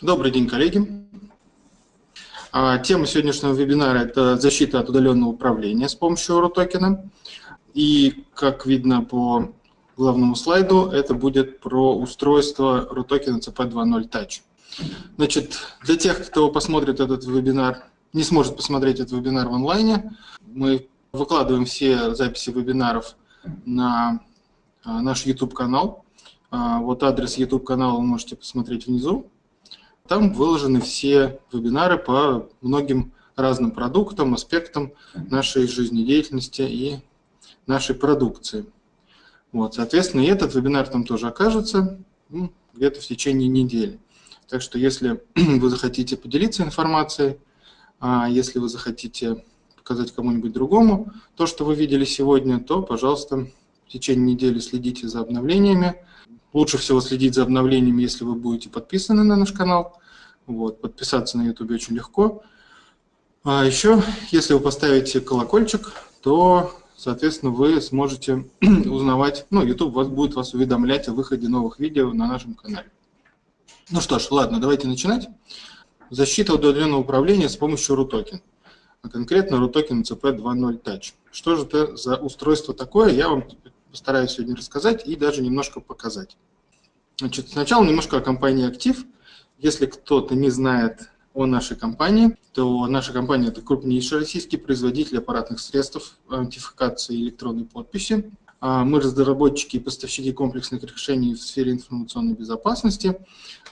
Добрый день, коллеги. А, тема сегодняшнего вебинара – это защита от удаленного управления с помощью RUTOKEN. И, как видно по главному слайду, это будет про устройство RUTOKEN CP2.0 Touch. Значит, для тех, кто посмотрит этот вебинар, не сможет посмотреть этот вебинар в онлайне, мы выкладываем все записи вебинаров на а, наш YouTube-канал. А, вот адрес YouTube-канала вы можете посмотреть внизу. Там выложены все вебинары по многим разным продуктам, аспектам нашей жизнедеятельности и нашей продукции. Вот, соответственно, и этот вебинар там тоже окажется ну, где-то в течение недели. Так что если вы захотите поделиться информацией, а если вы захотите показать кому-нибудь другому то, что вы видели сегодня, то, пожалуйста, в течение недели следите за обновлениями. Лучше всего следить за обновлениями, если вы будете подписаны на наш канал. Вот, подписаться на YouTube очень легко. А еще, если вы поставите колокольчик, то, соответственно, вы сможете узнавать, ну, YouTube вас будет вас уведомлять о выходе новых видео на нашем канале. Ну что ж, ладно, давайте начинать. Защита удаленного управления с помощью RUTOKEN, а конкретно RUTOKEN CP2.0 Touch. Что же это за устройство такое, я вам постараюсь сегодня рассказать и даже немножко показать. Значит, сначала немножко о компании «Актив». Если кто-то не знает о нашей компании, то наша компания – это крупнейший российский производитель аппаратных средств аутентификации электронной подписи. А мы разработчики и поставщики комплексных решений в сфере информационной безопасности.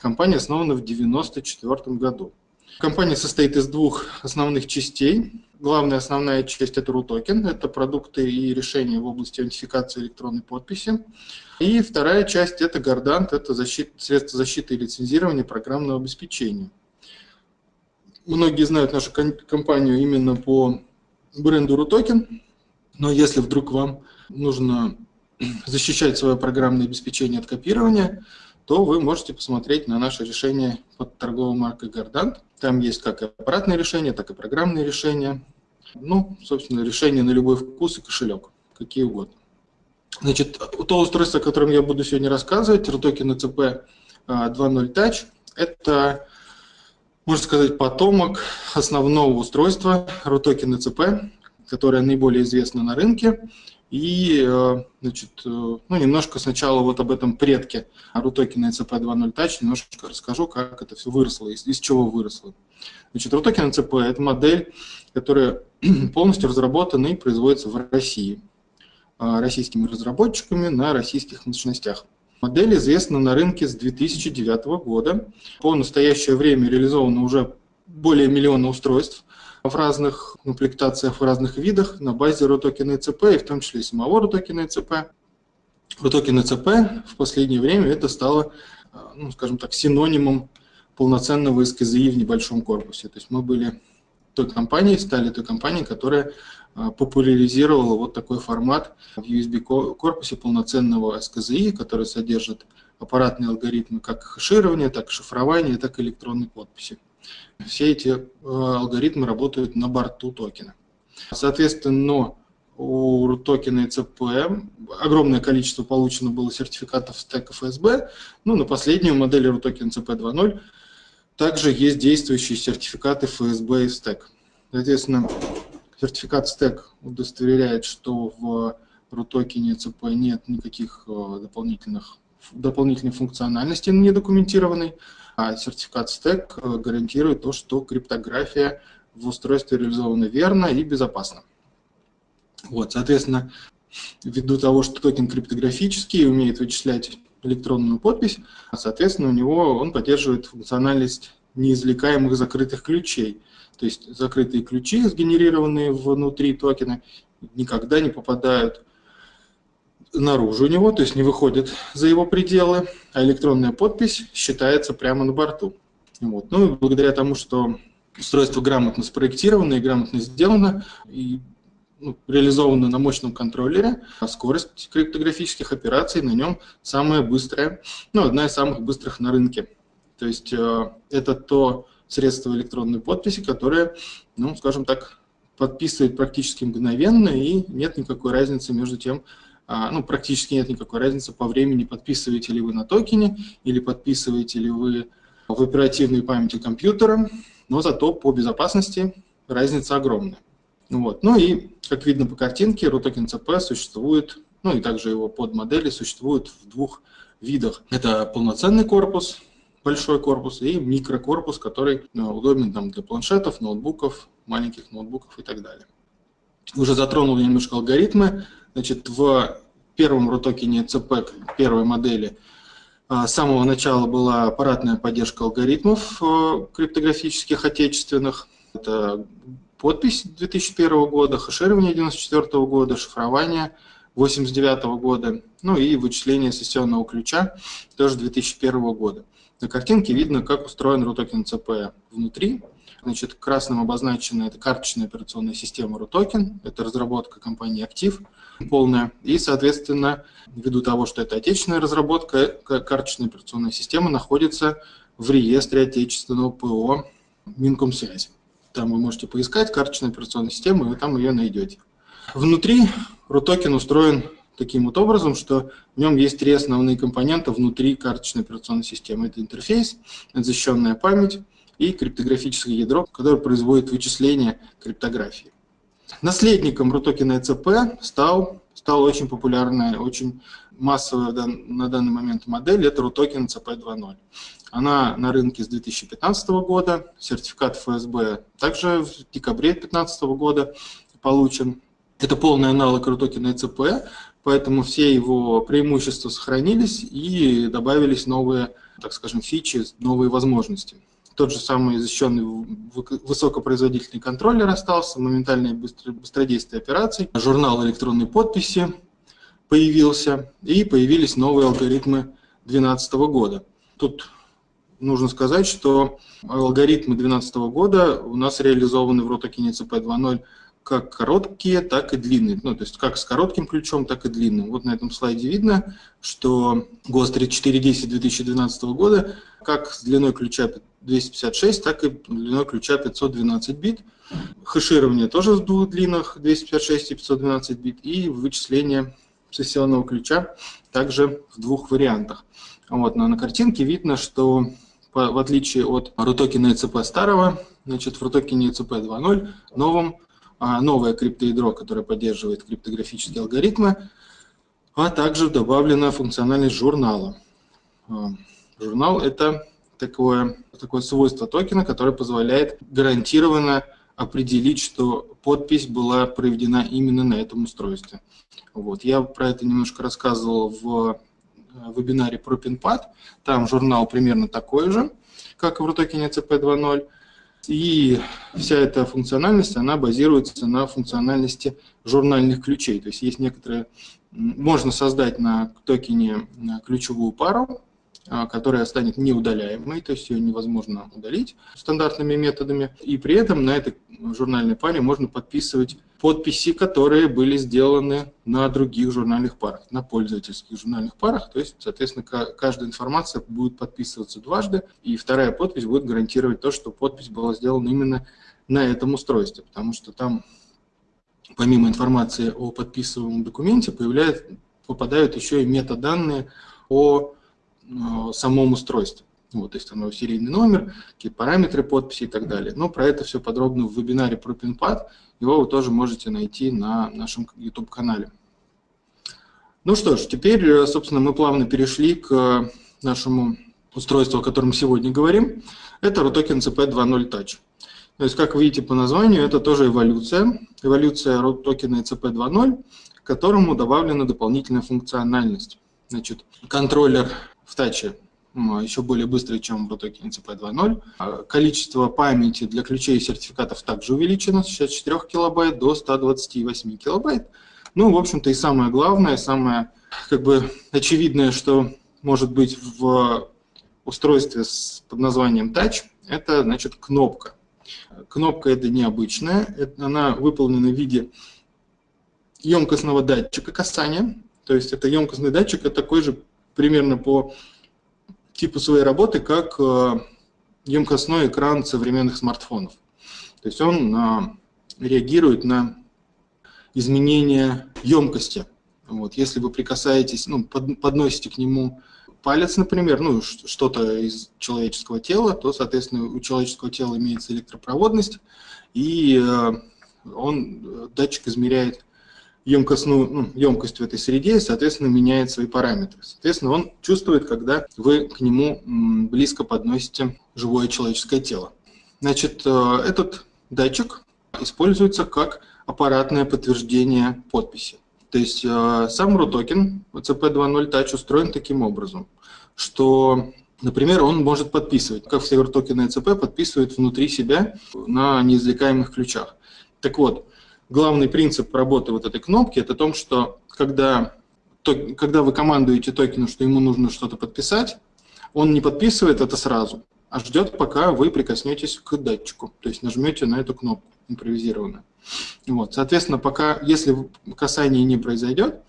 Компания основана в 1994 году. Компания состоит из двух основных частей. Главная основная часть – это RUTOKEN, это продукты и решения в области аутентификации электронной подписи. И вторая часть – это Гордант, это защит, средства защиты и лицензирования программного обеспечения. Многие знают нашу компанию именно по бренду RUTOKEN, но если вдруг вам нужно защищать свое программное обеспечение от копирования, то вы можете посмотреть на наше решение под торговой маркой Гордант. Там есть как аппаратные решения, так и программные решения. Ну, собственно, решения на любой вкус и кошелек, какие угодно. Значит, то устройство, о котором я буду сегодня рассказывать, RTOKEN ECP 2.0 Touch, это, можно сказать, потомок основного устройства RTOKEN ECP, которое наиболее известно на рынке. И, э, значит, э, ну, немножко сначала вот об этом предке RUTOKEN ECP 2.0 Touch немножко расскажу, как это все выросло, из, из чего выросло. Значит, RUTOKEN ECP – это модель, которая полностью разработана и производится в России э, российскими разработчиками на российских мощностях. Модель известна на рынке с 2009 года. По настоящее время реализовано уже более миллиона устройств в разных комплектациях, в разных видах на базе RUTOKEN ECP, и в том числе самого RUTOKEN ECP. RUTOKEN ECP в последнее время это стало, ну, скажем так, синонимом полноценного СКЗИ в небольшом корпусе. То есть мы были той компанией, стали той компанией, которая а, популяризировала вот такой формат в USB-корпусе полноценного СКЗИ, который содержит аппаратные алгоритмы как хэширования, так и шифрования, так и электронной подписи. Все эти э, алгоритмы работают на борту токена. Соответственно, у токена ECP огромное количество получено было сертификатов стека FSB. Ну, на последнюю модель RUTOKEN CP 2.0 также есть действующие сертификаты FSB и стек. Соответственно, сертификат стек удостоверяет, что в RUTOKEN ECP нет никаких э, дополнительных, дополнительной функциональности недокументированной а сертификат стек э, гарантирует то, что криптография в устройстве реализована верно и безопасно. Вот, соответственно, ввиду того, что токен криптографический и умеет вычислять электронную подпись, соответственно, у него он поддерживает функциональность неизвлекаемых закрытых ключей. То есть закрытые ключи, сгенерированные внутри токена, никогда не попадают наружу у него, то есть не выходит за его пределы, а электронная подпись считается прямо на борту. Вот. Ну и благодаря тому, что устройство грамотно спроектировано и грамотно сделано, и ну, реализовано на мощном контроллере, а скорость криптографических операций на нем самая быстрая, ну, одна из самых быстрых на рынке. То есть э, это то средство электронной подписи, которое, ну, скажем так, подписывает практически мгновенно, и нет никакой разницы между тем, ну, практически нет никакой разницы по времени, подписываете ли вы на токене или подписываете ли вы в в оперативной памяти компьютера, но зато по безопасности разница огромная. Вот. Ну и, как видно по картинке, RUTOKEN CP существует, ну и также его подмодели существуют в двух видах. Это полноценный корпус, большой корпус, и микрокорпус, который ну, удобен там, для планшетов, ноутбуков, маленьких ноутбуков и так далее. Уже затронул немножко алгоритмы. Значит, в первом рутокене CP первой модели а, с самого начала была аппаратная поддержка алгоритмов э, криптографических отечественных. Это подпись 2001 года, хеширование 1994 года, шифрование 1989 года, ну и вычисление сессионного ключа тоже 2001 года. На картинке видно, как устроен RUTOKEN CP внутри. Значит, красным обозначена это карточная операционная система RUTOKEN, это разработка компании Active полная. И, соответственно, ввиду того, что это отечественная разработка, карточная операционная система находится в реестре отечественного ПО Минкомсвязи. Там вы можете поискать карточную операционную систему, и вы там ее найдете. Внутри RUTOKEN устроен таким вот образом, что в нем есть три основные компонента внутри карточной операционной системы. Это интерфейс, защищенная память и криптографическое ядро, которое производит вычисление криптографии. Наследником RUTOKEN ECP стал, стала очень популярная, очень массовая на данный момент модель, это RUTOKEN ECP 2.0. Она на рынке с 2015 года, сертификат ФСБ также в декабре 2015 года получен. Это полный аналог RUTOKEN ECP, поэтому все его преимущества сохранились и добавились новые, так скажем, фичи, новые возможности. Тот же самый защищенный высокопроизводительный контроллер остался, моментальное быстродействие операций, журнал электронной подписи появился, и появились новые алгоритмы 2012 года. Тут нужно сказать, что алгоритмы 2012 года у нас реализованы в ROTOKINE CP 2.0 как короткие, так и длинные. Ну, то есть как с коротким ключом, так и длинным. Вот на этом слайде видно, что ГОСТ 3410 2012 года как с длиной ключа 256, так и длиной ключа 512 бит. Хеширование тоже в двух длинах 256 и 512 бит. И вычисление сессионного ключа также в двух вариантах. Вот, но на картинке видно, что в отличие от RUTOKEN ECP старого, значит, в RUTOKEN ECP 2.0 новом новое криптоядро, которое поддерживает криптографические алгоритмы, а также добавлена функциональность журнала. А, журнал – это такое, такое свойство токена, которое позволяет гарантированно определить, что подпись была проведена именно на этом устройстве. Вот. Я про это немножко рассказывал в э, вебинаре про PinPad. Там журнал примерно такой же, как и в RUTOKEN CP 2.0. И вся эта функциональность, она базируется на функциональности журнальных ключей. То есть есть некоторые... Можно создать на токене ключевую пару, которая станет неудаляемой, то есть ее невозможно удалить стандартными методами. И при этом на этой журнальной паре можно подписывать подписи, которые были сделаны на других журнальных парах, на пользовательских журнальных парах. То есть, соответственно, каждая информация будет подписываться дважды, и вторая подпись будет гарантировать то, что подпись была сделана именно на этом устройстве, потому что там помимо информации о подписываемом документе появляют, попадают еще и метаданные о самом устройстве. Вот, то есть его серийный номер, какие параметры подписи и так далее. Но про это все подробно в вебинаре про PinPad. Его вы тоже можете найти на нашем YouTube-канале. Ну что ж, теперь, э, собственно, мы плавно перешли к нашему устройству, о котором сегодня говорим. Это RUTOKEN CP 2.0 Touch. То есть, как видите по названию, это тоже эволюция. Эволюция RUTOKEN CP 2.0, к которому добавлена дополнительная функциональность. Значит, контроллер в таче еще более быстрый, чем в ROTOKEN CP 2.0. Количество памяти для ключей и сертификатов также увеличено с 64 килобайт до 128 килобайт. Ну, в общем-то, и самое главное, самое как бы очевидное, что может быть в устройстве с, под названием Touch, это, значит, кнопка. Кнопка это необычная, это, она выполнена в виде емкостного датчика касания, то есть это емкостный датчик, это такой же примерно по типу своей работы, как э, емкостной экран современных смартфонов. То есть он а, реагирует на изменение емкости. Вот, если вы прикасаетесь, ну, под, подносите к нему палец, например, ну, что-то из человеческого тела, то, соответственно, у человеческого тела имеется электропроводность, и э, он, датчик измеряет емкостную, ну, емкость в этой среде, соответственно, меняет свои параметры. Соответственно, он чувствует, когда вы к нему близко подносите живое человеческое тело. Значит, э, этот датчик используется как аппаратное подтверждение подписи. То есть э, сам RUTOKEN CP2.0 Touch устроен таким образом, что, например, он может подписывать, как все и CP подписывают внутри себя на неизвлекаемых ключах. Так вот, главный принцип работы вот этой кнопки – это том, что когда, то, когда вы командуете токену, что ему нужно что-то подписать, он не подписывает это сразу, а ждет, пока вы прикоснетесь к датчику, то есть нажмете на эту кнопку импровизированную. Вот, соответственно, пока, если касание не произойдет,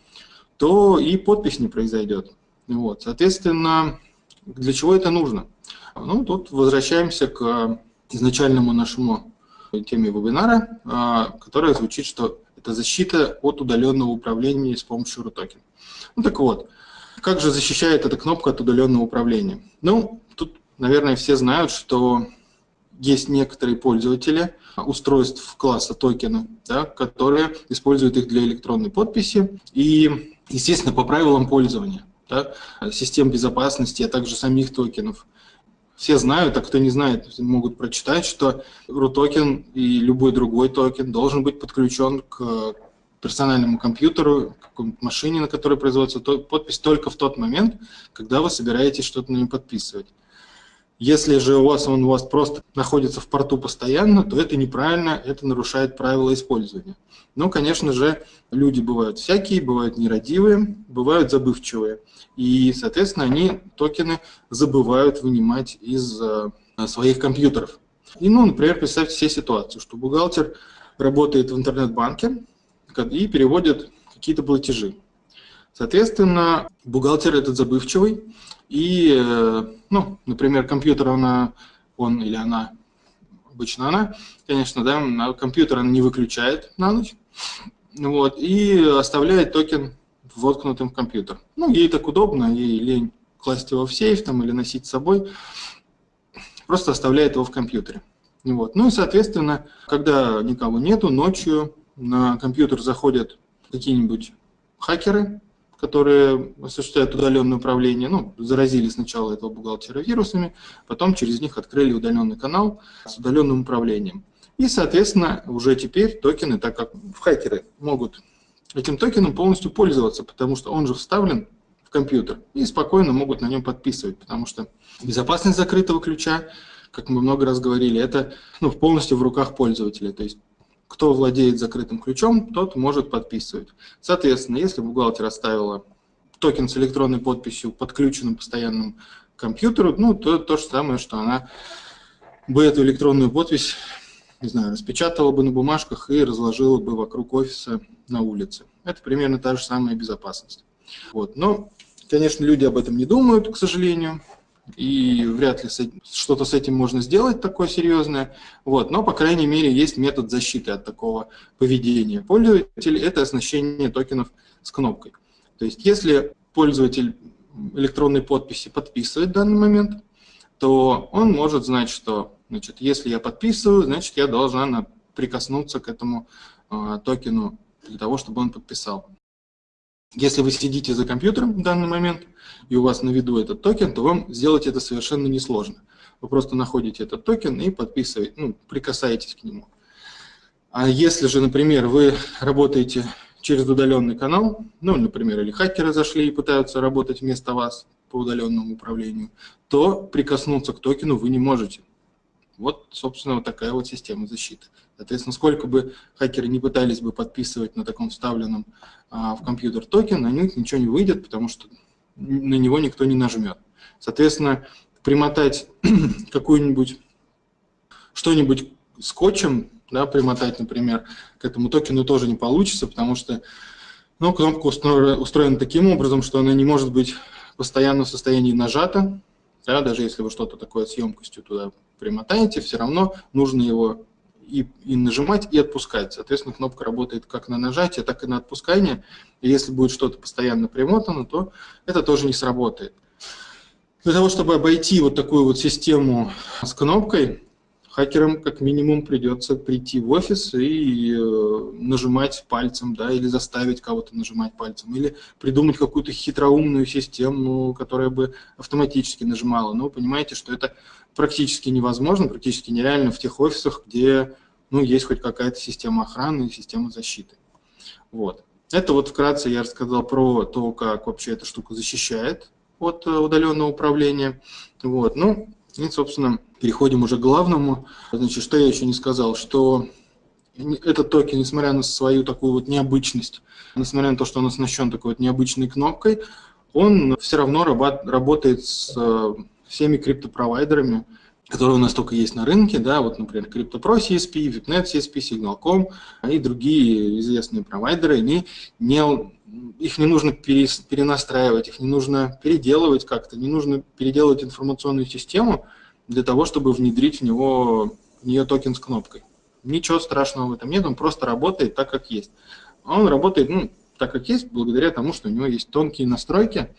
то и подпись не произойдет. Вот, соответственно, для чего это нужно? Ну, тут возвращаемся к изначальному нашему теме вебинара, а, которая звучит, что это защита от удаленного управления с помощью RUTOKEN. Ну так вот, как же защищает эта кнопка от удаленного управления? Ну, тут, наверное, все знают, что есть некоторые пользователи устройств класса токена, да, которые используют их для электронной подписи и, естественно, по правилам пользования да, систем безопасности, а также самих токенов все знают, а кто не знает, могут прочитать, что RUTOKEN и любой другой токен должен быть подключен к персональному компьютеру, к машине, на которой производится подпись только в тот момент, когда вы собираетесь что-то на нем подписывать. Если же у вас он у вас просто находится в порту постоянно, то это неправильно, это нарушает правила использования. Но, конечно же, люди бывают всякие, бывают нерадивые, бывают забывчивые. И, соответственно, они токены забывают вынимать из э, своих компьютеров. И, ну, например, представьте себе ситуацию, что бухгалтер работает в интернет-банке и переводит какие-то платежи. Соответственно, бухгалтер этот забывчивый, и, э, ну, например, компьютер она, он или она, обычно она, конечно, да, компьютер он не выключает на ночь, вот, и оставляет токен воткнутым в компьютер. Ну, ей так удобно, ей лень класть его в сейф там, или носить с собой, просто оставляет его в компьютере. Вот. Ну и, соответственно, когда никого нету, ночью на компьютер заходят какие-нибудь хакеры, которые осуществляют удаленное управление, ну, заразили сначала этого бухгалтера вирусами, потом через них открыли удаленный канал с удаленным управлением. И, соответственно, уже теперь токены, так как хакеры могут этим токеном полностью пользоваться, потому что он же вставлен в компьютер, и спокойно могут на нем подписывать, потому что безопасность закрытого ключа, как мы много раз говорили, это ну, полностью в руках пользователя. То есть кто владеет закрытым ключом, тот может подписывать. Соответственно, если бухгалтер оставила токен с электронной подписью подключенным постоянным компьютеру, ну, то то же самое, что она бы эту электронную подпись, не знаю, распечатала бы на бумажках и разложила бы вокруг офиса на улице. Это примерно та же самая безопасность. Вот. Но, конечно, люди об этом не думают, к сожалению и вряд ли что-то с этим можно сделать такое серьезное. Вот. Но, по крайней мере, есть метод защиты от такого поведения пользователя. Это оснащение токенов с кнопкой. То есть, если пользователь электронной подписи подписывает в данный момент, то он может знать, что значит, если я подписываю, значит, я должна прикоснуться к этому э, токену для того, чтобы он подписал. Если вы сидите за компьютером в данный момент, и у вас на виду этот токен, то вам сделать это совершенно несложно. Вы просто находите этот токен и подписываете, ну, прикасаетесь к нему. А если же, например, вы работаете через удаленный канал, ну, например, или хакеры зашли и пытаются работать вместо вас по удаленному управлению, то прикоснуться к токену вы не можете. Вот, собственно, вот такая вот система защиты. Соответственно, сколько бы хакеры не пытались бы подписывать на таком вставленном а, в компьютер токен, на них ничего не выйдет, потому что на него никто не нажмет. Соответственно, примотать какую-нибудь, что-нибудь скотчем, да, примотать, например, к этому токену тоже не получится, потому что ну, кнопка устроена таким образом, что она не может быть постоянно в состоянии нажата, да, даже если вы что-то такое с емкостью туда примотаете, все равно нужно его и, и нажимать, и отпускать. Соответственно, кнопка работает как на нажатие, так и на отпускание. И если будет что-то постоянно примотано, то это тоже не сработает. Для того, чтобы обойти вот такую вот систему с кнопкой, хакерам как минимум придется прийти в офис и э, нажимать пальцем, да, или заставить кого-то нажимать пальцем, или придумать какую-то хитроумную систему, которая бы автоматически нажимала. Но понимаете, что это практически невозможно, практически нереально в тех офисах, где ну, есть хоть какая-то система охраны и система защиты. Вот. Это вот вкратце я рассказал про то, как вообще эта штука защищает от э, удаленного управления. Вот. Ну, и, собственно, переходим уже к главному. Значит, что я еще не сказал, что этот токен, несмотря на свою такую вот необычность, несмотря на то, что он оснащен такой вот необычной кнопкой, он все равно работает с э, всеми криптопровайдерами, которые у нас только есть на рынке, да, вот, например, CryptoPro CSP, VIPNet CSP, Signal.com и другие известные провайдеры, они не, их не нужно перенастраивать, их не нужно переделывать как-то, не нужно переделывать информационную систему для того, чтобы внедрить в, него, в нее токен с кнопкой. Ничего страшного в этом нет, он просто работает так, как есть. Он работает, ну, так как есть, благодаря тому, что у него есть тонкие настройки,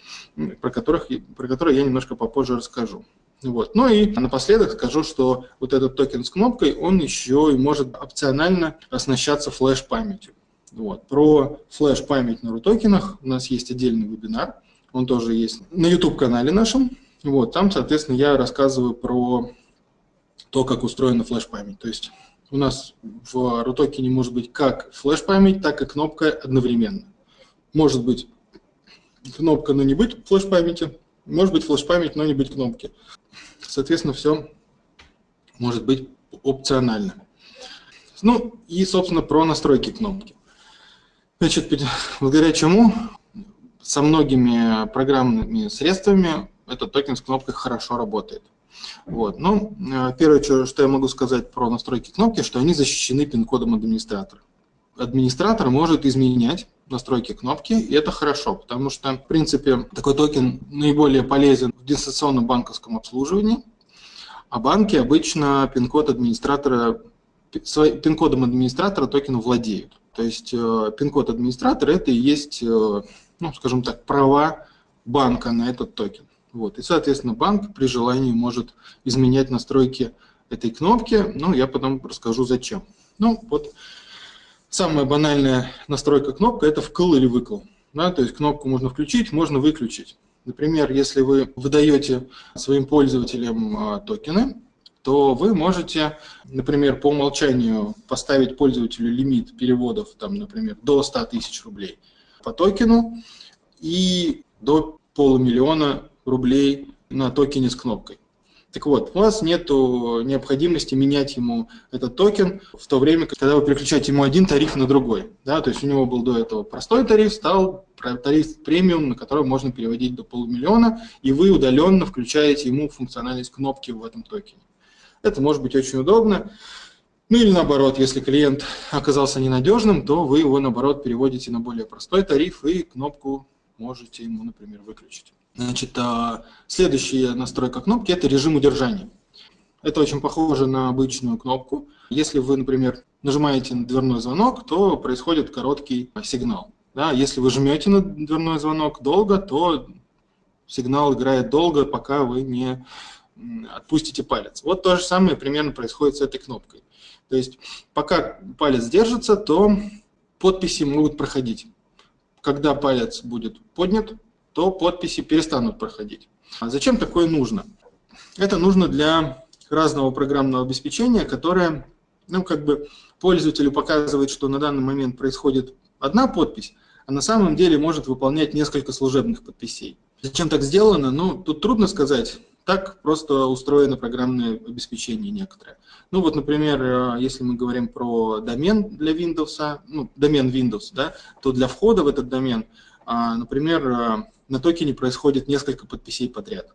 про, которых, про которые я немножко попозже расскажу. Вот. Ну и напоследок скажу, что вот этот токен с кнопкой, он еще и может опционально оснащаться флеш-памятью. Вот. Про флеш-память на рутокенах у нас есть отдельный вебинар, он тоже есть на YouTube-канале нашем. Вот. Там, соответственно, я рассказываю про то, как устроена флеш-память. То есть у нас в рутокене может быть как флеш-память, так и кнопка одновременно. Может быть кнопка, но не быть флеш-памяти, может быть флеш-память, но не быть кнопки. Соответственно, все может быть опционально. Ну и, собственно, про настройки кнопки. Значит, благодаря чему со многими программными средствами этот токен с кнопкой хорошо работает. Вот. Ну, э, первое, что я могу сказать про настройки кнопки, что они защищены пин-кодом администратора. Администратор может изменять настройки кнопки, и это хорошо, потому что, в принципе, такой токен наиболее полезен в дистанционном банковском обслуживании, а банки обычно пин-код администратора, пин-кодом администратора токена владеют. То есть э, пин-код администратора – это и есть, э, ну, скажем так, права банка на этот токен. Вот. И, соответственно, банк при желании может изменять настройки этой кнопки, ну, я потом расскажу зачем. Ну, вот Самая банальная настройка кнопка – это вкл или выкл. Да, то есть кнопку можно включить, можно выключить. Например, если вы выдаете своим пользователям а, токены, то вы можете, например, по умолчанию поставить пользователю лимит переводов, там, например, до 100 тысяч рублей по токену и до полумиллиона рублей на токене с кнопкой. Так вот, у вас нет необходимости менять ему этот токен в то время, когда вы переключаете ему один тариф на другой. Да? То есть у него был до этого простой тариф, стал тариф премиум, на который можно переводить до полумиллиона, и вы удаленно включаете ему функциональность кнопки в этом токене. Это может быть очень удобно. Ну или наоборот, если клиент оказался ненадежным, то вы его наоборот переводите на более простой тариф и кнопку можете ему, например, выключить. Значит, а, следующая настройка кнопки – это режим удержания. Это очень похоже на обычную кнопку. Если вы, например, нажимаете на дверной звонок, то происходит короткий сигнал. Да, если вы жмете на дверной звонок долго, то сигнал играет долго, пока вы не отпустите палец. Вот то же самое примерно происходит с этой кнопкой. То есть пока палец держится, то подписи могут проходить. Когда палец будет поднят, то подписи перестанут проходить. А зачем такое нужно? Это нужно для разного программного обеспечения, которое ну, как бы пользователю показывает, что на данный момент происходит одна подпись, а на самом деле может выполнять несколько служебных подписей. Зачем так сделано? Ну, тут трудно сказать. Так просто устроено программное обеспечение некоторое. Ну вот, например, э, если мы говорим про домен для Windows, ну, домен Windows, да, то для входа в этот домен, а, например, э, на токене происходит несколько подписей подряд.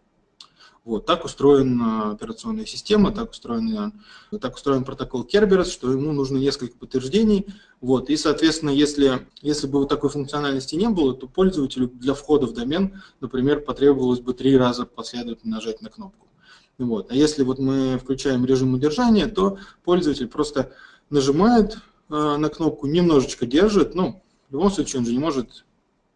Вот, так устроена операционная система, так устроен, так устроен протокол Kerberos, что ему нужно несколько подтверждений. Вот, и, соответственно, если, если бы вот такой функциональности не было, то пользователю для входа в домен, например, потребовалось бы три раза последовательно нажать на кнопку. Вот. А если вот мы включаем режим удержания, то пользователь просто нажимает э, на кнопку, немножечко держит, ну, в любом случае он же не может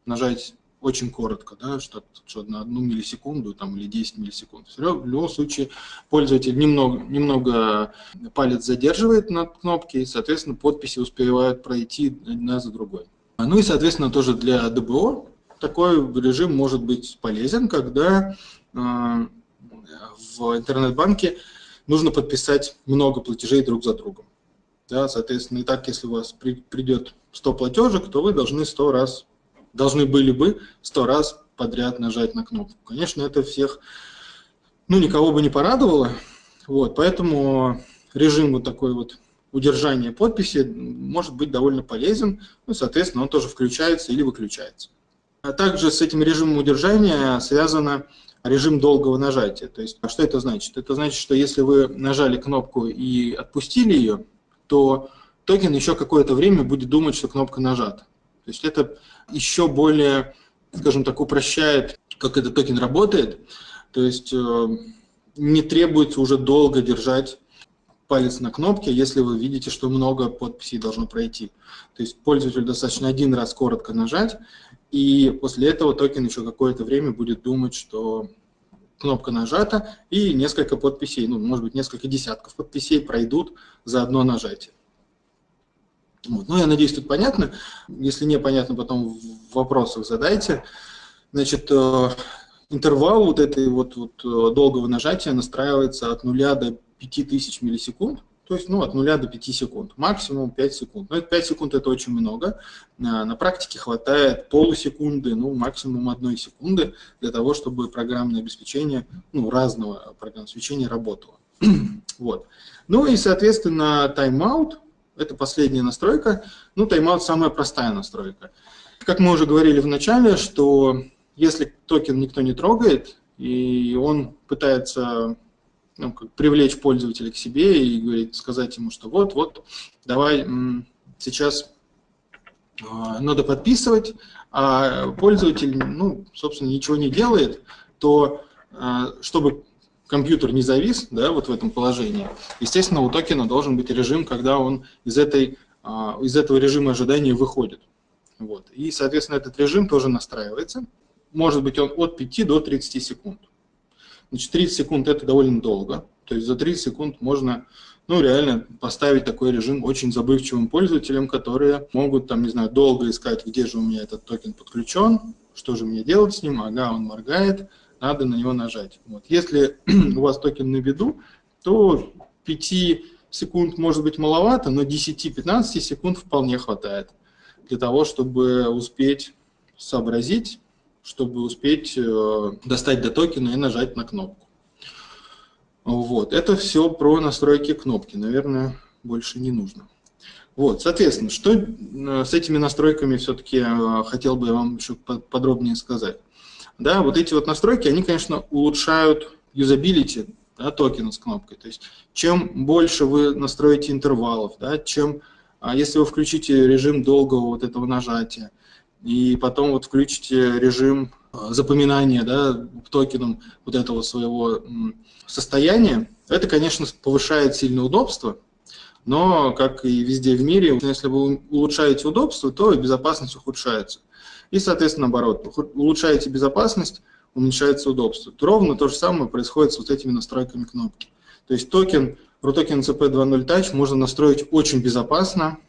нажать очень коротко, да, что, что на одну миллисекунду там, или 10 миллисекунд. В любом случае пользователь немного, немного палец задерживает на кнопке, и, соответственно, подписи успевают пройти одна за другой. Ну и, соответственно, тоже для ДБО такой режим может быть полезен, когда э, в интернет-банке нужно подписать много платежей друг за другом. Да, соответственно, и так, если у вас при, придет 100 платежек, то вы должны 100 раз, должны были бы 100 раз подряд нажать на кнопку. Конечно, это всех, ну, никого бы не порадовало, вот, поэтому режим вот такой вот удержания подписи может быть довольно полезен, ну, соответственно, он тоже включается или выключается. А также с этим режимом удержания связано режим долгого нажатия. То есть, а что это значит? Это значит, что если вы нажали кнопку и отпустили ее, то токен еще какое-то время будет думать, что кнопка нажата. То есть это еще более, скажем так, упрощает, как этот токен работает. То есть э, не требуется уже долго держать палец на кнопке, если вы видите, что много подписей должно пройти. То есть пользователю достаточно один раз коротко нажать, и после этого токен еще какое-то время будет думать, что кнопка нажата, и несколько подписей, ну, может быть, несколько десятков подписей пройдут за одно нажатие. Вот. Ну, я надеюсь, тут понятно. Если не понятно, потом в вопросах задайте. Значит, э, интервал вот этой вот, вот э, долгого нажатия настраивается от 0 до 5000 миллисекунд. То есть ну, от 0 до 5 секунд, максимум 5 секунд. Но это 5 секунд это очень много. На практике хватает полусекунды, ну максимум одной секунды для того, чтобы программное обеспечение, ну разного программного обеспечения работало. вот. Ну и соответственно тайм-аут, это последняя настройка. Ну тайм-аут самая простая настройка. Как мы уже говорили в начале, что если токен никто не трогает, и он пытается ну, как привлечь пользователя к себе и говорить, сказать ему, что вот, вот, давай сейчас а, надо подписывать, а пользователь, ну, собственно, ничего не делает, то а, чтобы компьютер не завис, да, вот в этом положении, естественно, у токена должен быть режим, когда он из, этой, а, из этого режима ожидания выходит. Вот. И, соответственно, этот режим тоже настраивается. Может быть он от 5 до 30 секунд. Значит, 30 секунд это довольно долго. То есть за 30 секунд можно ну, реально поставить такой режим очень забывчивым пользователям, которые могут, там, не знаю, долго искать, где же у меня этот токен подключен, что же мне делать с ним, ага, он моргает, надо на него нажать. Вот. Если у вас токен на виду, то 5 секунд может быть маловато, но 10-15 секунд вполне хватает для того, чтобы успеть сообразить, чтобы успеть э, достать до токена и нажать на кнопку. Вот, это все про настройки кнопки, наверное, больше не нужно. Вот, соответственно, что э, с этими настройками все-таки э, хотел бы я вам еще подробнее сказать. Да, вот эти вот настройки, они, конечно, улучшают юзабилити да, токена с кнопкой. То есть, чем больше вы настроите интервалов, да, чем, а если вы включите режим долгого вот этого нажатия, и потом вот включите режим э, запоминания да, токеном вот этого своего состояния, это, конечно, повышает сильно удобство, но, как и везде в мире, если вы улучшаете удобство, то и безопасность ухудшается. И, соответственно, наоборот, улучшаете безопасность, уменьшается удобство. Ровно то же самое происходит с вот этими настройками кнопки. То есть токен, Рутокен ЭЦП 2.0 Touch можно настроить очень безопасно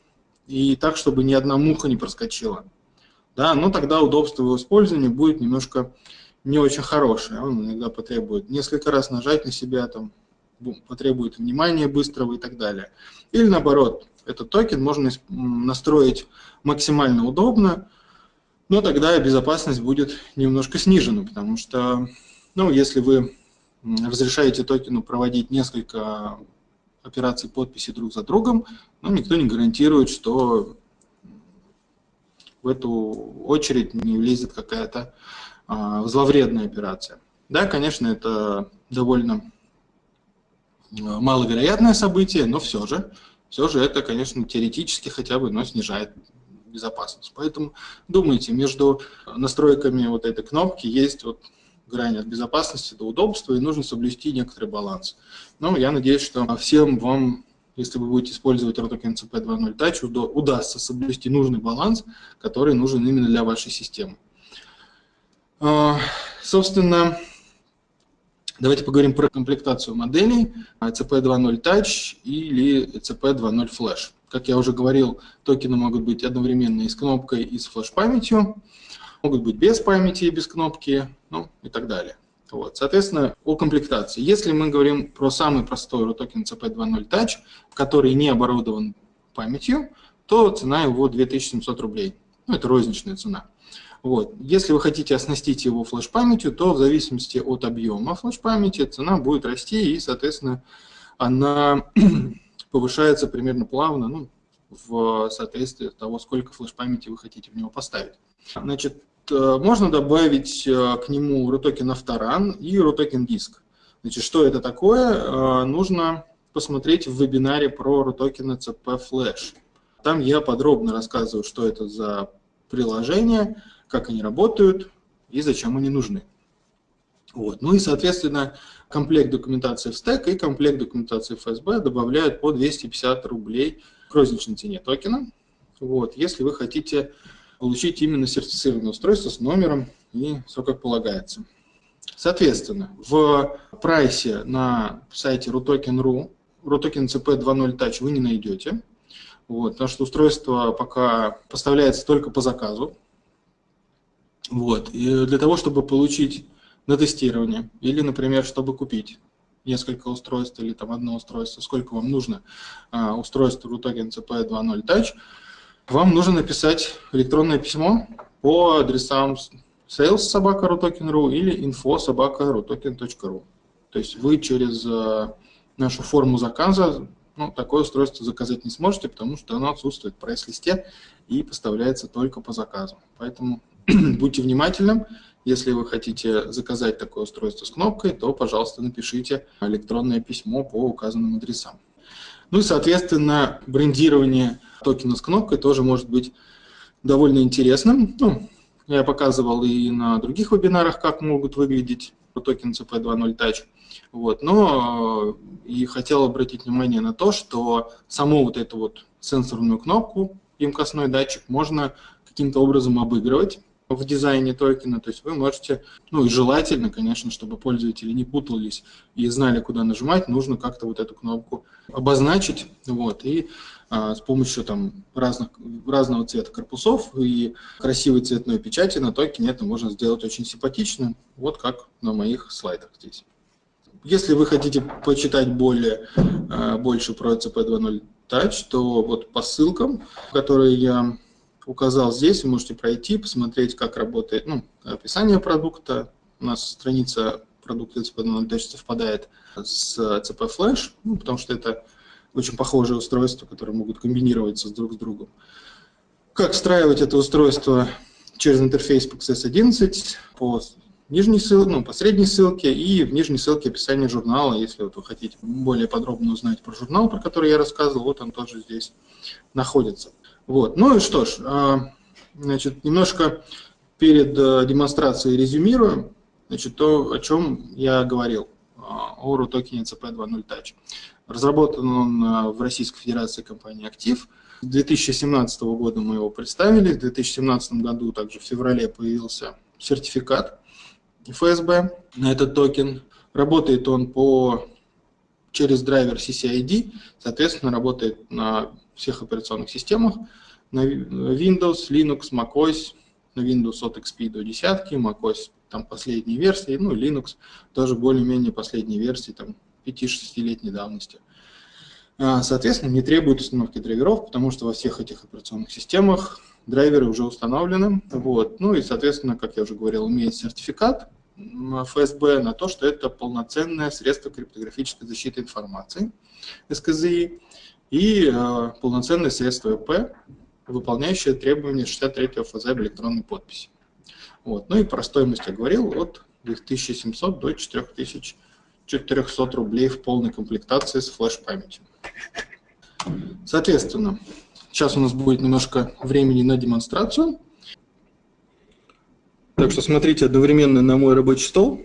и так, чтобы ни одна муха не проскочила да, но тогда удобство его использования будет немножко не очень хорошее. Он иногда потребует несколько раз нажать на себя, там, потребует внимания быстрого и так далее. Или наоборот, этот токен можно настроить максимально удобно, но тогда безопасность будет немножко снижена, потому что, ну, если вы разрешаете токену проводить несколько операций подписи друг за другом, ну, никто не гарантирует, что в эту очередь не влезет какая-то а, зловредная операция. Да, конечно, это довольно а, маловероятное событие, но все же, все же это, конечно, теоретически хотя бы но снижает безопасность. Поэтому думайте, между настройками вот этой кнопки есть вот грань от безопасности до удобства, и нужно соблюсти некоторый баланс. Но я надеюсь, что всем вам если вы будете использовать ROTOKEN CP 2.0 Touch, удастся соблюсти нужный баланс, который нужен именно для вашей системы. А, собственно, давайте поговорим про комплектацию моделей CP2.0 Touch или CP2.0 Flash. Как я уже говорил, токены могут быть одновременно и с кнопкой, и с флеш-памятью, могут быть без памяти и без кнопки, ну и так далее. Вот. Соответственно, о комплектации. Если мы говорим про самый простой RUTOKEN CP2.0 Touch, который не оборудован памятью, то цена его 2700 рублей. Ну, это розничная цена. Вот. Если вы хотите оснастить его флеш-памятью, то в зависимости от объема флеш-памяти цена будет расти, и, соответственно, она повышается примерно плавно, ну, в соответствии от того, сколько флеш-памяти вы хотите в него поставить. Значит, э, можно добавить э, к нему RUTOKEN Авторан и RUTOKEN Диск. Значит, что это такое? Э, нужно посмотреть в вебинаре про RUTOKEN CP Flash. Там я подробно рассказываю, что это за приложения, как они работают и зачем они нужны. Вот. Ну и, соответственно, комплект документации в стек и комплект документации FSB добавляют по 250 рублей к розничной цене токена. Вот. Если вы хотите получить именно сертифицированное устройство с номером и все как полагается. Соответственно, в прайсе на сайте rutoken.ru RUTOKEN CP 2.0 Touch вы не найдете, вот, потому что устройство пока поставляется только по заказу. Вот. И для того, чтобы получить на тестирование, или, например, чтобы купить несколько устройств или там одно устройство, сколько вам нужно а, устройство RUTOKEN CP 2.0 Touch, вам нужно написать электронное письмо по адресам sales собака или info собака То есть вы через а, нашу форму заказа ну, такое устройство заказать не сможете, потому что оно отсутствует в прайс-листе и поставляется только по заказу. Поэтому будьте внимательны. Если вы хотите заказать такое устройство с кнопкой, то, пожалуйста, напишите электронное письмо по указанным адресам. Ну и, соответственно, брендирование токена с кнопкой тоже может быть довольно интересным. Ну, я показывал и на других вебинарах, как могут выглядеть токен CP 2.0 Touch. Вот. Но э, и хотел обратить внимание на то, что саму вот эту вот сенсорную кнопку, емкостной датчик, можно каким-то образом обыгрывать в дизайне токена, то есть вы можете, ну и желательно, конечно, чтобы пользователи не путались и знали, куда нажимать, нужно как-то вот эту кнопку обозначить, вот, и а, с помощью там разных, разного цвета корпусов и красивой цветной печати на токене это можно сделать очень симпатично, вот как на моих слайдах здесь. Если вы хотите почитать более, э, больше про CP2.0 Touch, то вот по ссылкам, которые я указал здесь, вы можете пройти, посмотреть, как работает ну, описание продукта. У нас страница продукта CP2.0 Touch совпадает с CP Flash, ну, потому что это очень похожие устройства, которые могут комбинироваться друг с другом. Как встраивать это устройство через интерфейс PXS 11 по нижней ссылке, ну, по средней ссылке и в нижней ссылке описание журнала, если вот вы хотите более подробно узнать про журнал, про который я рассказывал, вот он тоже здесь находится. Вот. Ну и что ж, а, значит, немножко перед э, демонстрацией резюмирую, значит, то, о чем я говорил, о RUTOKEN CP 2.0 Touch. Разработан он э, в Российской Федерации компании «Актив». 2017 года мы его представили, в 2017 году также в феврале появился сертификат ФСБ на этот токен. Работает он по, через драйвер CCID, соответственно, работает на всех операционных системах, на Windows, Linux, macOS, на Windows от XP до десятки, macOS там последние версии, ну Linux тоже более-менее последние версии, там 5-6-летней давности. А, соответственно, не требует установки драйверов, потому что во всех этих операционных системах драйверы уже установлены. Вот. Ну и, соответственно, как я уже говорил, имеет сертификат, ФСБ на то, что это полноценное средство криптографической защиты информации СКЗИ и э, полноценное средство ЭП, выполняющее требования 63 ФЗ об электронной подписи. Вот. Ну и про стоимость я говорил, от 2700 до 4400 рублей в полной комплектации с флеш-памятью. Соответственно, сейчас у нас будет немножко времени на демонстрацию. Так что смотрите одновременно на мой рабочий стол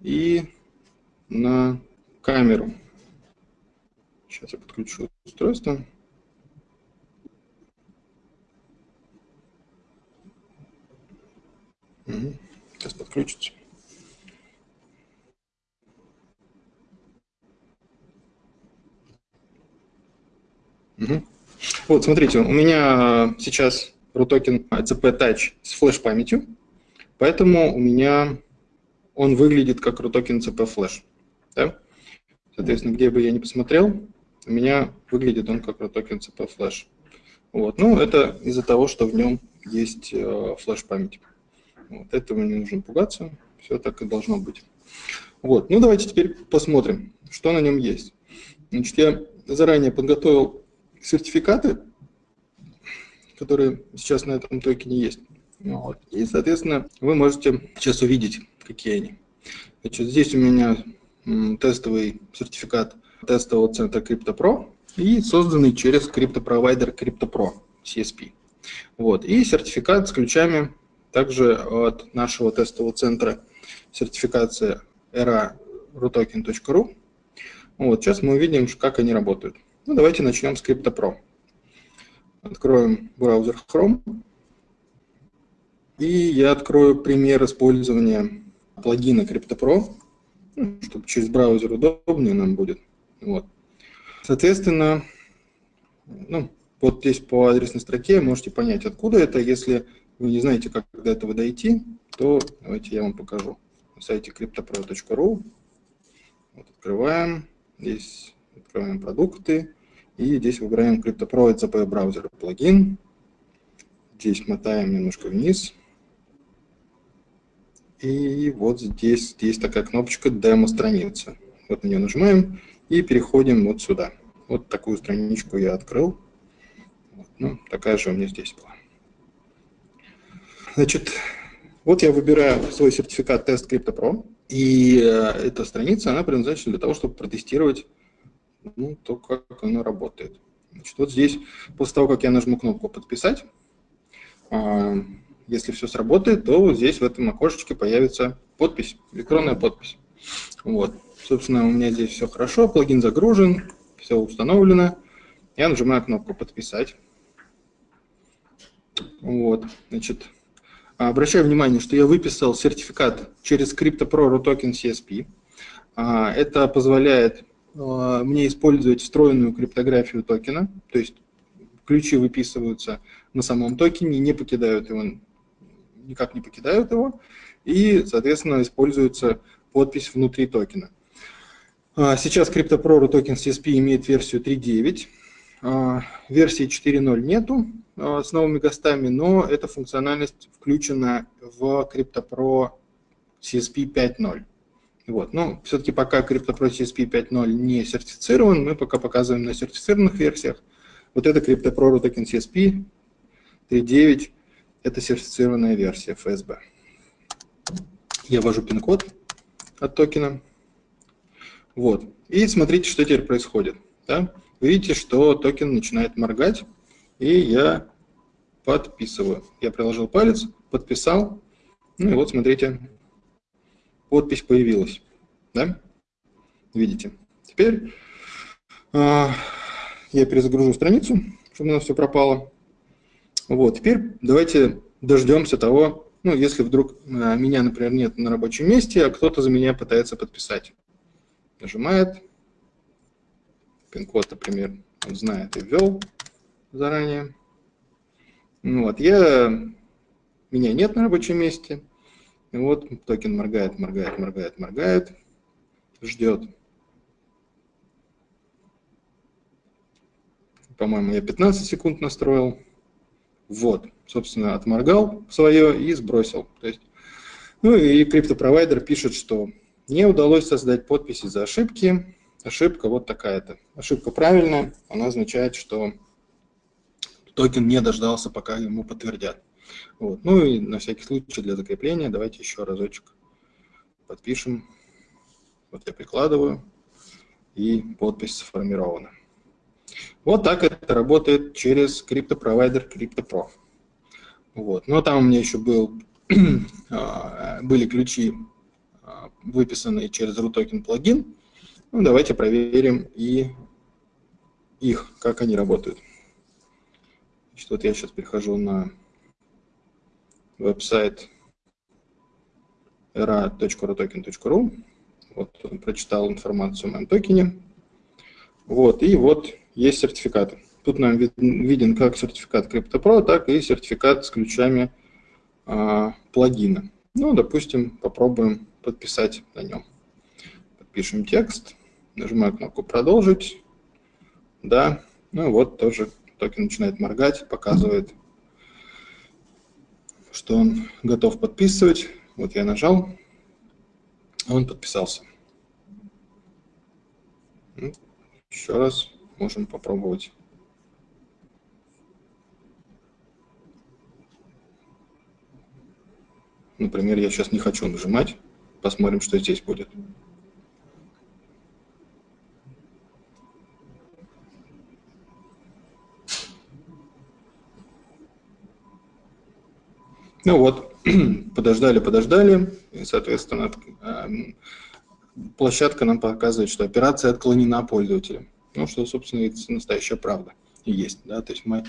и на камеру. Сейчас я подключу устройство. сейчас подключится. Вот, смотрите, у меня сейчас RUTOKEN CP Touch с флеш-памятью, поэтому у меня он выглядит как RUTOKEN CP Flash. Да? Соответственно, где бы я ни посмотрел, у меня выглядит он как RUTOKEN CP Flash. Вот. Ну, это из-за того, что в нем есть э, флеш-память. Вот. Этого не нужно пугаться, все так и должно быть. Вот. Ну, давайте теперь посмотрим, что на нем есть. Значит, я заранее подготовил сертификаты, которые сейчас на этом токене есть. Вот. И, соответственно, вы можете сейчас увидеть, какие они. Значит, здесь у меня тестовый сертификат тестового центра CryptoPro и созданный через криптопровайдер CryptoPro CSP. Вот. И сертификат с ключами также от нашего тестового центра сертификация era rutoken.ru. Вот. Сейчас мы увидим, как они работают. Ну, давайте начнем с CryptoPro. Откроем браузер Chrome. И я открою пример использования плагина CryptoPro, ну, чтобы через браузер удобнее нам будет. Вот. Соответственно, ну, вот здесь по адресной строке можете понять, откуда это. Если вы не знаете, как до этого дойти, то давайте я вам покажу. На сайте cryptopro.ru вот, открываем. Здесь открываем продукты. И здесь выбираем CryptoPro ECP браузер плагин. Здесь мотаем немножко вниз. И вот здесь есть такая кнопочка «Демо-страница». Вот на нее нажимаем и переходим вот сюда. Вот такую страничку я открыл. Вот, ну, такая же у меня здесь была. Значит, вот я выбираю свой сертификат тест CryptoPro. И э, эта страница, она предназначена для того, чтобы протестировать ну, то, как оно работает. Значит, вот здесь, после того, как я нажму кнопку «Подписать», э, если все сработает, то здесь в этом окошечке появится подпись, электронная подпись. Вот. Собственно, у меня здесь все хорошо, плагин загружен, все установлено. Я нажимаю кнопку «Подписать». Вот, значит, обращаю внимание, что я выписал сертификат через CryptoPro RUTOKEN CSP. А, это позволяет а, мне использовать встроенную криптографию токена, то есть ключи выписываются на самом токене, не покидают его, никак не покидают его, и, соответственно, используется подпись внутри токена. А, сейчас CryptoPro Рутокен CSP имеет версию 3.9, а, версии 4.0 нету а, с новыми гостами, но эта функциональность включена в CryptoPro CSP 5.0. Вот. Но все-таки пока CryptoPro CSP 5.0 не сертифицирован, мы пока показываем на сертифицированных версиях. Вот это CryptoPro Рутокен CSP 3.9, это сертифицированная версия FSB. Я ввожу пин-код от токена. Вот. И смотрите, что теперь происходит. Да? Вы видите, что токен начинает моргать, и я подписываю. Я приложил палец, подписал, ну и вот смотрите, подпись появилась. Да? Видите? Теперь э, я перезагружу страницу, чтобы у нас все пропало. Вот, теперь давайте дождемся того, ну, если вдруг э, меня, например, нет на рабочем месте, а кто-то за меня пытается подписать. Нажимает. Пин-код, например, он знает и ввел заранее. Ну, вот, я, меня нет на рабочем месте. И вот токен моргает, моргает, моргает, моргает, ждет. По-моему, я 15 секунд настроил. Вот, собственно, отморгал свое и сбросил. То есть, ну и криптопровайдер пишет, что не удалось создать подпись из-за ошибки. Ошибка вот такая-то. Ошибка правильная, она означает, что токен не дождался, пока ему подтвердят. Вот. Ну и на всякий случай для закрепления давайте еще разочек подпишем. Вот я прикладываю, и подпись сформирована. Вот так это работает через криптопровайдер CryptoPro. Вот. Но там у меня еще был, а, были ключи, а, выписанные через RUTOKEN плагин. Ну, давайте проверим и их, как они работают. Значит, вот я сейчас перехожу на веб-сайт era.rotoken.ru. Вот он прочитал информацию о моем токене. Вот, и вот есть сертификаты. Тут нам виден как сертификат CryptoPro, так и сертификат с ключами а, плагина. Ну, допустим, попробуем подписать на нем. Подпишем текст, нажимаю кнопку «Продолжить». Да, ну вот тоже токен начинает моргать, показывает, что он готов подписывать. Вот я нажал, он подписался. Еще раз можем попробовать. Например, я сейчас не хочу нажимать. Посмотрим, что здесь будет. Ну вот, подождали, подождали, и, соответственно, эм, площадка нам показывает, что операция отклонена пользователем. Ну, что, собственно, это настоящая правда и есть. Да? То есть мы,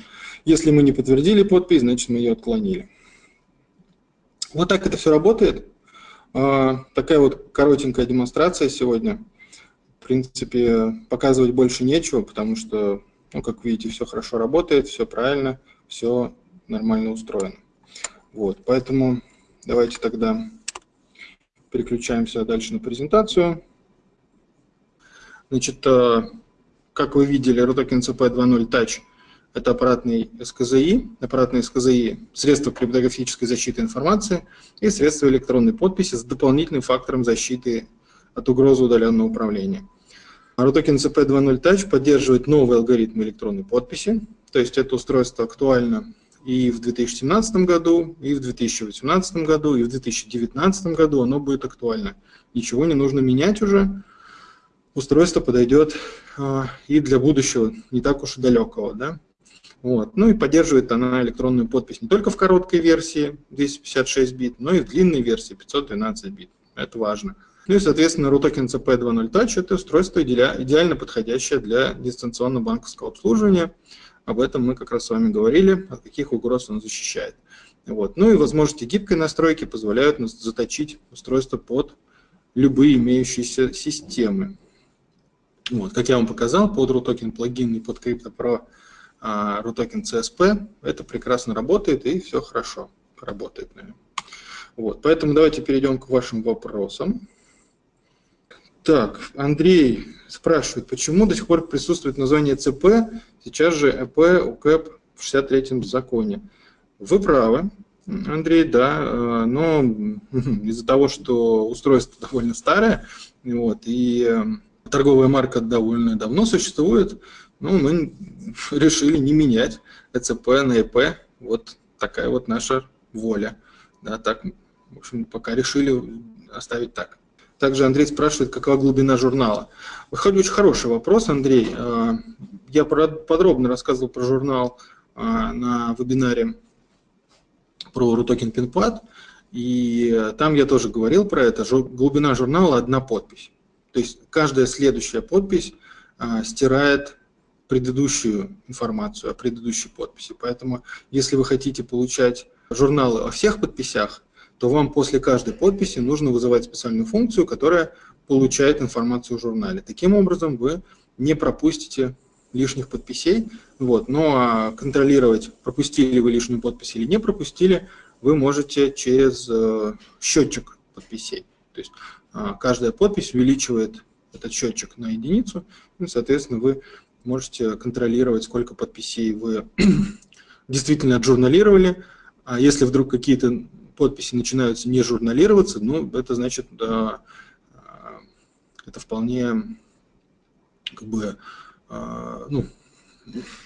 если мы не подтвердили подпись, значит, мы ее отклонили. Вот так это все работает. А, такая вот коротенькая демонстрация сегодня. В принципе, показывать больше нечего, потому что, ну, как видите, все хорошо работает, все правильно, все нормально устроено. Вот, поэтому давайте тогда переключаемся дальше на презентацию. Значит, э, как вы видели, RUTOKEN CP 2.0 Touch – это аппаратный СКЗИ, аппаратный СКЗИ – средство криптографической защиты информации и средство электронной подписи с дополнительным фактором защиты от угрозы удаленного управления. RUTOKEN CP 2.0 Touch поддерживает новый алгоритм электронной подписи, то есть это устройство актуально и в 2017 году, и в 2018 году, и в 2019 году оно будет актуально. Ничего не нужно менять уже. Устройство подойдет и для будущего, не так уж и далекого. Да? Вот. Ну и поддерживает она электронную подпись не только в короткой версии 256 бит, но и в длинной версии 512 бит. Это важно. Ну и, соответственно, RUTOKEN CP 2.0 Touch – это устройство идеально подходящее для дистанционного банковского обслуживания. Об этом мы как раз с вами говорили, от каких угроз он защищает. Вот. Ну и возможности гибкой настройки позволяют заточить устройство под любые имеющиеся системы. Вот. Как я вам показал, под RUTOKEN плагин и под CryptoPro uh, RUTOKEN CSP это прекрасно работает и все хорошо работает. Наверное. Вот. Поэтому давайте перейдем к вашим вопросам. Так, Андрей спрашивает, почему до сих пор присутствует название ЦП, сейчас же ЭП, УКЭП в 63-м законе? Вы правы, Андрей, да, э, но из-за того, что устройство довольно старое, вот, и э, торговая марка довольно давно существует, ну, мы решили не менять ЭЦП на ЭП, вот такая вот наша воля. Да, так, в общем, пока решили оставить так. Также Андрей спрашивает, какова глубина журнала. Очень хороший вопрос, Андрей. А, я подробно рассказывал про журнал а, на вебинаре про RUTOKEN PinPad, и там я тоже говорил про это. Глубина журнала – одна подпись. То есть каждая следующая подпись а, стирает предыдущую информацию о предыдущей подписи. Поэтому если вы хотите получать журналы о всех подписях, то вам после каждой подписи нужно вызывать специальную функцию, которая получает информацию в журнале. Таким образом, вы не пропустите лишних подписей. Вот. Но ну, а контролировать, пропустили вы лишнюю подпись или не пропустили, вы можете через э, счетчик подписей. То есть э, каждая подпись увеличивает этот счетчик на единицу, и, соответственно, вы можете контролировать, сколько подписей вы действительно отжурналировали. А если вдруг какие-то подписи начинаются не журналироваться, ну, это значит, да, это вполне, как бы, а, ну,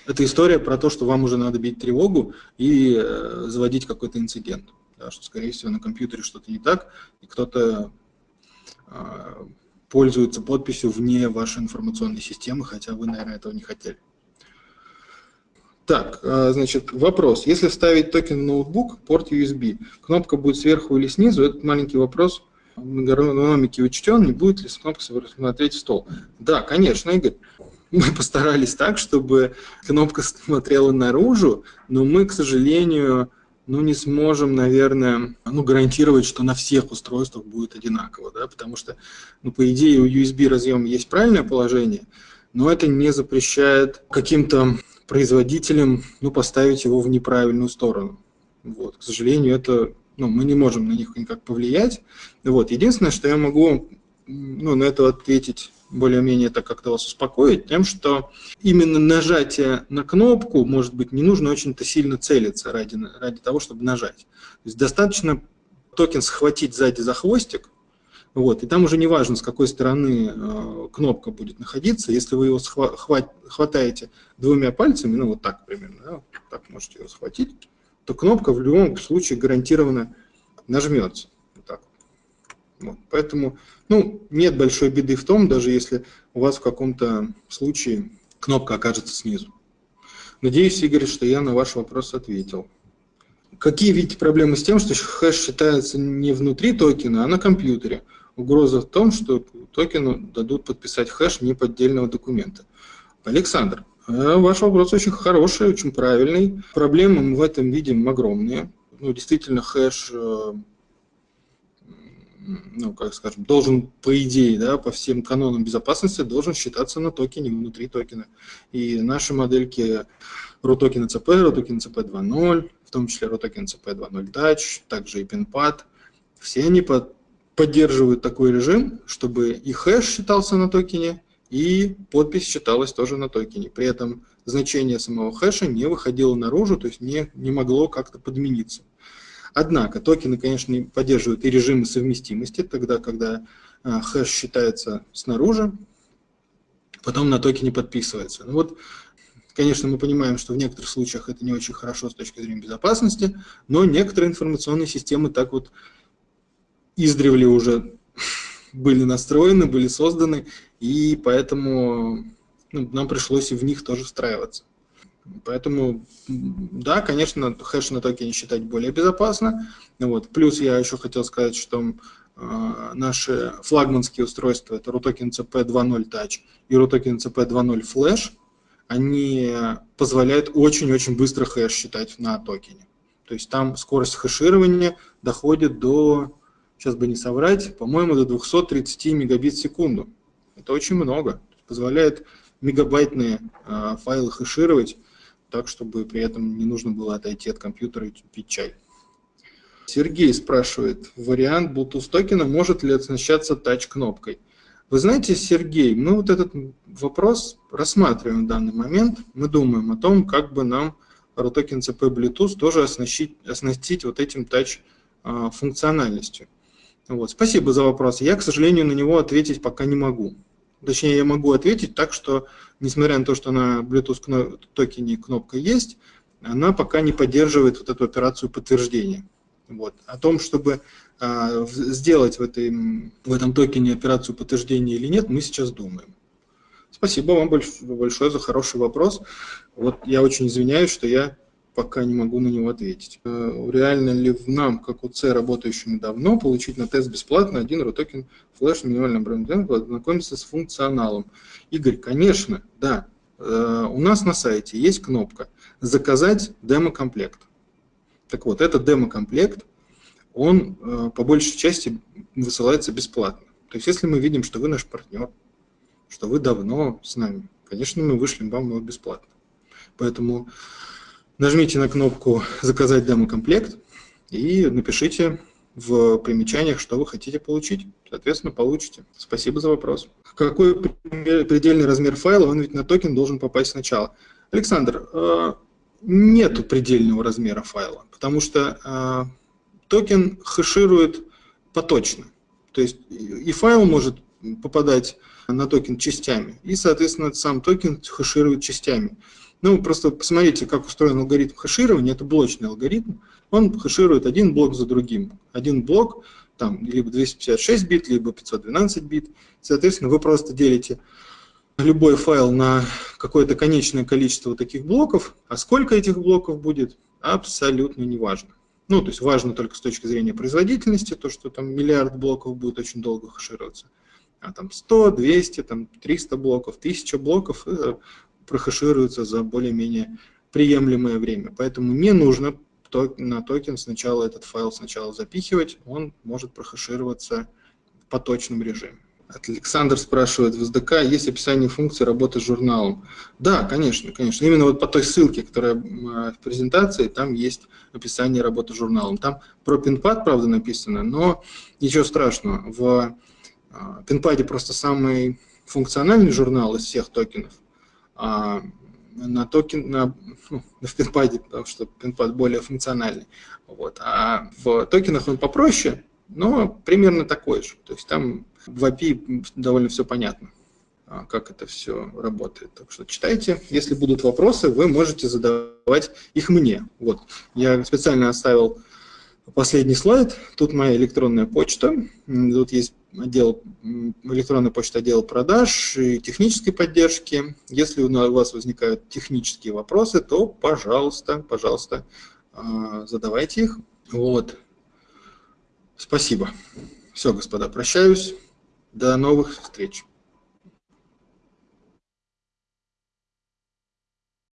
это история про то, что вам уже надо бить тревогу и э, заводить какой-то инцидент. Да, что, скорее всего, на компьютере что-то не так, и кто-то а, пользуется подписью вне вашей информационной системы, хотя вы, наверное, этого не хотели. Так, а, значит, вопрос. Если вставить токен в ноутбук, порт USB, кнопка будет сверху или снизу? Этот маленький вопрос в эргономике учтен, не будет ли с кнопкой смотреть в стол? Да, конечно, Игорь. Мы постарались так, чтобы кнопка смотрела наружу, но мы, к сожалению, ну, не сможем, наверное, ну, гарантировать, что на всех устройствах будет одинаково, да, потому что, ну, по идее, у USB разъема есть правильное положение, но это не запрещает каким-то производителям, ну, поставить его в неправильную сторону. Вот, к сожалению, это, ну, мы не можем на них никак повлиять. Вот, единственное, что я могу, ну, на это ответить более-менее так как-то вас успокоить, тем, что именно нажатие на кнопку, может быть, не нужно очень-то сильно целиться ради, ради того, чтобы нажать. То есть достаточно токен схватить сзади за хвостик, вот, и там уже не важно, с какой стороны э, кнопка будет находиться. Если вы его схват, хватаете двумя пальцами, ну вот так примерно, да, так можете его схватить, то кнопка в любом случае гарантированно нажмется. Вот. Поэтому ну, нет большой беды в том, даже если у вас в каком-то случае кнопка окажется снизу. Надеюсь, Игорь, что я на ваш вопрос ответил. Какие видите проблемы с тем, что хэш считается не внутри токена, а на компьютере? Угроза в том, что токену дадут подписать хэш не поддельного документа. Александр, э, ваш вопрос очень хороший, очень правильный. Проблемы мы в этом видим огромные. Ну, действительно, хэш э, ну, как скажем, должен, по идее, да, по всем канонам безопасности, должен считаться на токене, внутри токена. И наши модельки RUTOKEN CP, RUTOKEN CP 2.0, в том числе RUTOKEN CP 2.0 Touch, также и PinPad, все они под, поддерживают такой режим, чтобы и хэш считался на токене, и подпись считалась тоже на токене. При этом значение самого хэша не выходило наружу, то есть не, не могло как-то подмениться. Однако токены, конечно, поддерживают и режимы совместимости, тогда, когда а, хэш считается снаружи, потом на токене подписывается. Ну вот, конечно, мы понимаем, что в некоторых случаях это не очень хорошо с точки зрения безопасности, но некоторые информационные системы так вот издревле уже были настроены, были созданы, и поэтому ну, нам пришлось и в них тоже встраиваться. Поэтому, да, конечно, хэш на токене считать более безопасно. Вот. Плюс я еще хотел сказать, что э, наши флагманские устройства, это RUTOKEN CP 2.0 Touch и RUTOKEN CP 2.0 Flash, они позволяют очень-очень быстро хэш считать на токене. То есть там скорость хэширования доходит до, сейчас бы не соврать, по-моему, до 230 мегабит в секунду. Это очень много. Позволяет мегабайтные э, файлы хэшировать так, чтобы при этом не нужно было отойти от компьютера и пить чай. Сергей спрашивает, вариант Bluetooth токена может ли оснащаться тач-кнопкой? Вы знаете, Сергей, мы вот этот вопрос рассматриваем в данный момент. Мы думаем о том, как бы нам ROTOKEN CP Bluetooth тоже оснастить, оснастить вот этим тач-функциональностью. Вот. Спасибо за вопрос. Я, к сожалению, на него ответить пока не могу. Точнее, я могу ответить так, что, несмотря на то, что на Bluetooth токене кнопка есть, она пока не поддерживает вот эту операцию подтверждения. Вот. О том, чтобы а, сделать в, этой, в этом токене операцию подтверждения или нет, мы сейчас думаем. Спасибо вам большое за хороший вопрос. Вот я очень извиняюсь, что я пока не могу на него ответить. Э, реально ли в нам, как у УЦ, работающему давно, получить на тест бесплатно один ROTOKEN флеш минимальным брендом, ознакомиться с функционалом? Игорь, конечно, да. Э, у нас на сайте есть кнопка «Заказать демо-комплект». Так вот, этот демо-комплект, он э, по большей части высылается бесплатно. То есть, если мы видим, что вы наш партнер, что вы давно с нами, конечно, мы вышлем вам его бесплатно. Поэтому Нажмите на кнопку «Заказать демо-комплект» и напишите в примечаниях, что вы хотите получить. Соответственно, получите. Спасибо за вопрос. Какой предельный размер файла? Он ведь на токен должен попасть сначала. Александр, э, нету предельного размера файла, потому что э, токен хэширует поточно. То есть и файл может попадать на токен частями, и, соответственно, сам токен хэширует частями. Ну, просто посмотрите, как устроен алгоритм хэширования. Это блочный алгоритм. Он хэширует один блок за другим. Один блок, там, либо 256 бит, либо 512 бит. Соответственно, вы просто делите любой файл на какое-то конечное количество таких блоков, а сколько этих блоков будет, абсолютно не важно. Ну, то есть важно только с точки зрения производительности, то, что там миллиард блоков будет очень долго хэшироваться. А там 100, 200, там 300 блоков, 1000 блоков, э, прохэшируются за более-менее приемлемое время. Поэтому не нужно на токен сначала этот файл сначала запихивать, он может прохэшироваться в поточном режиме. Александр спрашивает, в SDK есть описание функции работы с журналом? Да, конечно, конечно. Именно вот по той ссылке, которая в презентации, там есть описание работы с журналом. Там про пинпад, правда, написано, но ничего страшного. В пинпаде просто самый функциональный журнал из всех токенов, а на токен, на, ну, в пинпаде, потому что пинпад более функциональный. Вот. А в токенах он попроще, но примерно такой же. То есть там в API довольно все понятно, а, как это все работает. Так что читайте. Если будут вопросы, вы можете задавать их мне. Вот. Я специально оставил последний слайд. Тут моя электронная почта. Тут есть отдел, электронная почта отдел продаж и технической поддержки. Если у вас возникают технические вопросы, то, пожалуйста, пожалуйста, а, задавайте их. Вот. Спасибо. Все, господа, прощаюсь. До новых встреч.